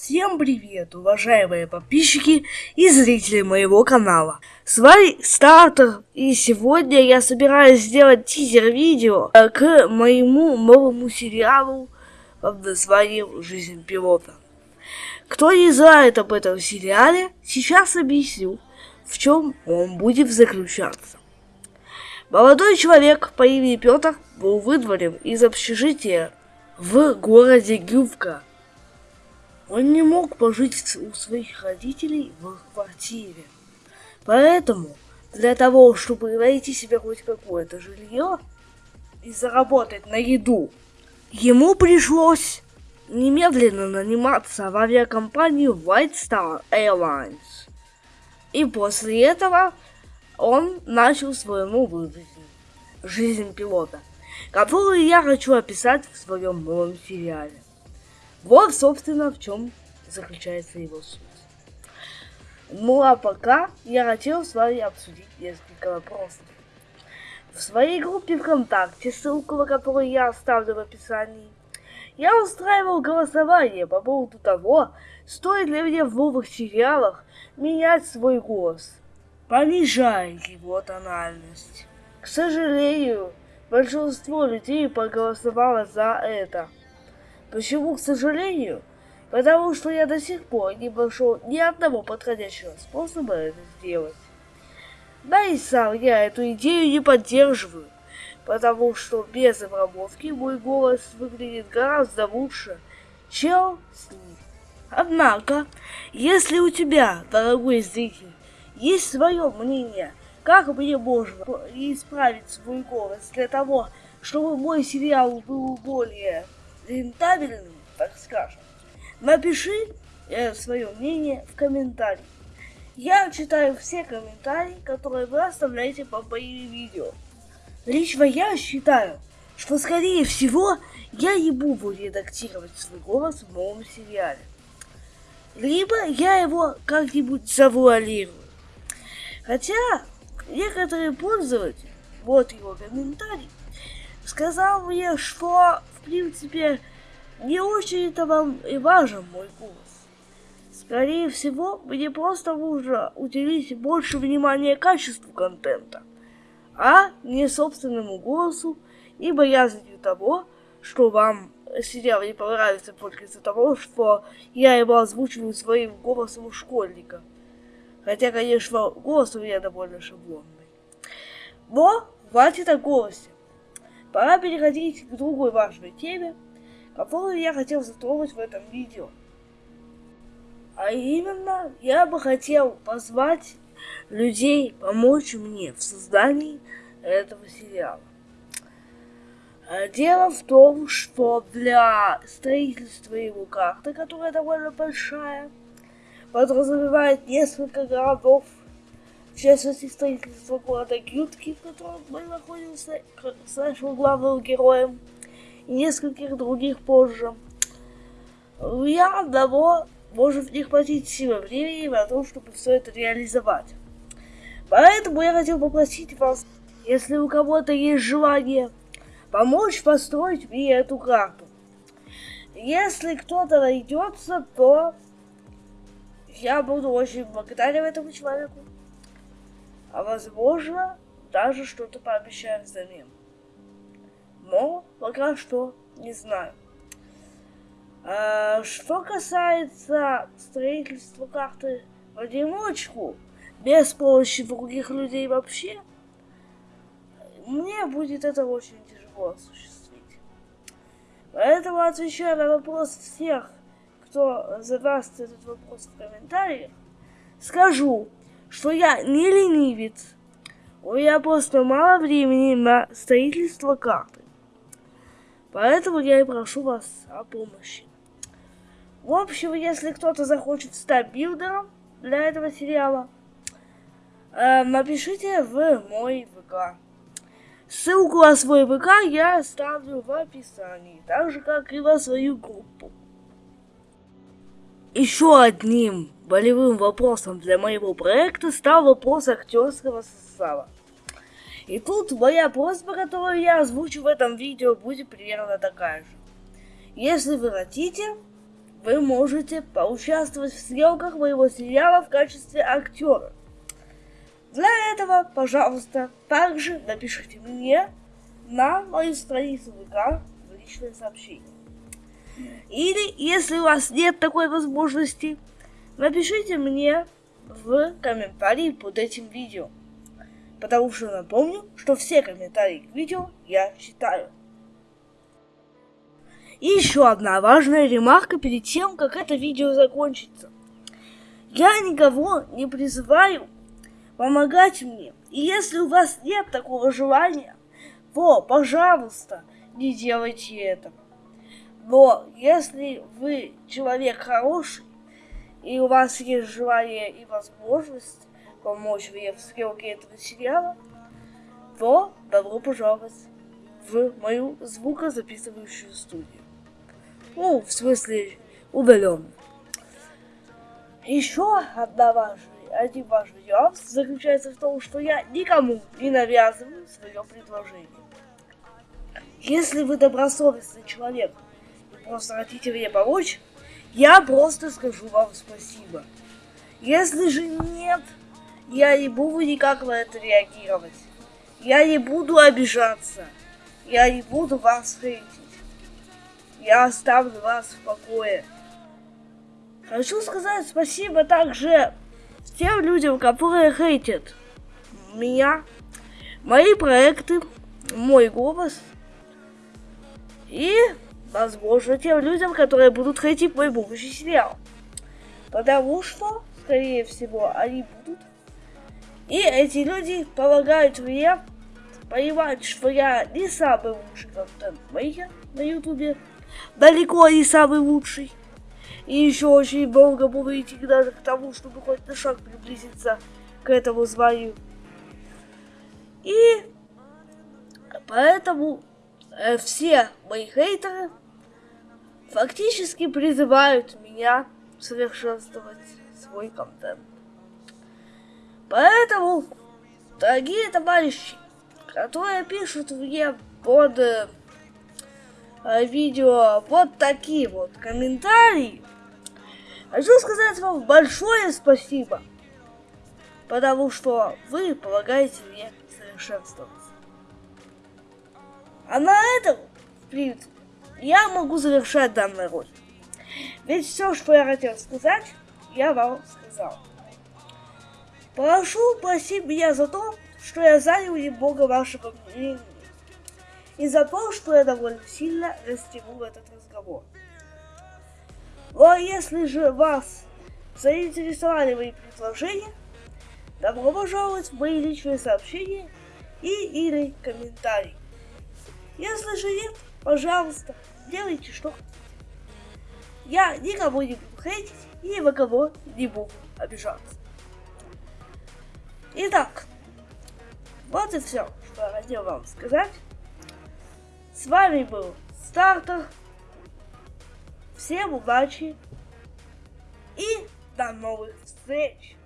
Всем привет, уважаемые подписчики и зрители моего канала. С вами Стартер, и сегодня я собираюсь сделать тизер-видео э, к моему новому сериалу под названием «Жизнь пилота». Кто не знает об этом сериале, сейчас объясню, в чем он будет заключаться. Молодой человек по имени Петр был выдворен из общежития в городе Гювка – он не мог пожить у своих родителей в квартире. Поэтому для того, чтобы найти себе хоть какое-то жилье и заработать на еду, ему пришлось немедленно наниматься в авиакомпанию White Star Airlines. И после этого он начал свою новую жизнь. Жизнь пилота, которую я хочу описать в своем новом сериале. Вот, собственно, в чем заключается его суть. Ну а пока я хотел с вами обсудить несколько вопросов. В своей группе ВКонтакте, ссылку на которую я оставлю в описании, я устраивал голосование по поводу того, стоит ли мне в новых сериалах менять свой голос, понижая его тональность. К сожалению, большинство людей проголосовало за это – Почему, к сожалению? Потому что я до сих пор не нашел ни одного подходящего способа это сделать. Да и сам я эту идею не поддерживаю, потому что без обработки мой голос выглядит гораздо лучше, чем с ним. Однако, если у тебя, дорогой зритель, есть свое мнение, как мне можно исправить свой голос для того, чтобы мой сериал был более рентабельным, так скажем, напиши э, свое мнение в комментарии. Я читаю все комментарии, которые вы оставляете по моим видео. Лично я считаю, что скорее всего я не буду редактировать свой голос в новом сериале. Либо я его как-нибудь завуалирую. Хотя некоторые пользователи, вот его комментарий, сказал мне, что принципе не очень-то вам и важен мой голос. Скорее всего, мне просто нужно уделить больше внимания качеству контента, а не собственному голосу и боязнью того, что вам сериал не понравится только из-за того, что я его озвучиваю своим голосом у школьника. Хотя, конечно, голос у меня довольно шаблонный. Но хватит о голосе. Пора переходить к другой важной теме, которую я хотел затронуть в этом видео. А именно, я бы хотел позвать людей помочь мне в создании этого сериала. А дело в том, что для строительства его карты, которая довольно большая, подразумевает несколько городов в частности, строительство города Гютки, в котором мы находимся нашим главным героем, и нескольких других позже. Я одного может не хватить силы времени на то, чтобы все это реализовать. Поэтому я хотел попросить вас, если у кого-то есть желание, помочь построить мне эту карту. Если кто-то найдется, то я буду очень благодарен этому человеку а возможно, даже что-то пообещаю взамен. Но пока что не знаю. А, что касается строительства карты в одиночку, без помощи других людей вообще, мне будет это очень тяжело осуществить. Поэтому отвечаю на вопрос всех, кто задаст этот вопрос в комментариях, скажу, что я не ленивец. У меня просто мало времени на строительство карты. Поэтому я и прошу вас о помощи. В общем, если кто-то захочет стать билдером для этого сериала, э, напишите в мой ВК. Ссылку на свой ВК я оставлю в описании, так же как и на свою группу. Еще одним болевым вопросом для моего проекта стал вопрос актерского состава. И тут моя просьба, которую я озвучу в этом видео, будет примерно такая же. Если вы хотите, вы можете поучаствовать в съемках моего сериала в качестве актера. Для этого, пожалуйста, также напишите мне на мою страницу ВК в личное сообщение. Или, если у вас нет такой возможности, напишите мне в комментарии под этим видео. Потому что напомню, что все комментарии к видео я читаю. И еще одна важная ремарка перед тем, как это видео закончится. Я никого не призываю помогать мне. И если у вас нет такого желания, то, пожалуйста, не делайте этого. Но если вы человек хороший, и у вас есть желание и возможность помочь мне в съемке этого сериала, то добро пожаловать в мою звукозаписывающую студию. Ну, в смысле, удаленно. Еще одна важная, один важный нюанс заключается в том, что я никому не навязываю свое предложение. Если вы добросовестный человек и просто хотите мне помочь, я просто скажу вам спасибо. Если же нет, я не буду никак на это реагировать. Я не буду обижаться. Я не буду вас хейтить. Я оставлю вас в покое. Хочу сказать спасибо также тем людям, которые хейтят меня, мои проекты, мой голос и, возможно, тем людям, которые будут хейтить мой будущий сериал. Потому что, скорее всего, они будут. И эти люди помогают мне понимать, что я не самый лучший контент-мейкер на ютубе далеко не самый лучший. И еще очень долго буду идти даже к тому, чтобы хоть на шаг приблизиться к этому званию. И поэтому э, все мои хейтеры фактически призывают меня совершенствовать свой контент. Поэтому, дорогие товарищи, которые пишут мне под э, Э, видео вот такие вот комментарии. Хочу сказать вам большое спасибо, потому что вы помогаете мне совершенствоваться. А на этом, в принципе, я могу завершать данный ролик. Ведь все, что я хотел сказать, я вам сказал. Прошу простить меня за то, что я занял немного вашего времени и за то, что я довольно сильно растянул этот разговор. Ну а если же вас заинтересовали мои предложения, добро пожаловать в мои личные сообщения и или комментарии. Если же нет, пожалуйста, делайте что Я никого не буду хейтить и ни во кого не буду обижаться. Итак, вот и все, что я хотел вам сказать. С вами был Стартер. Всем удачи и до новых встреч!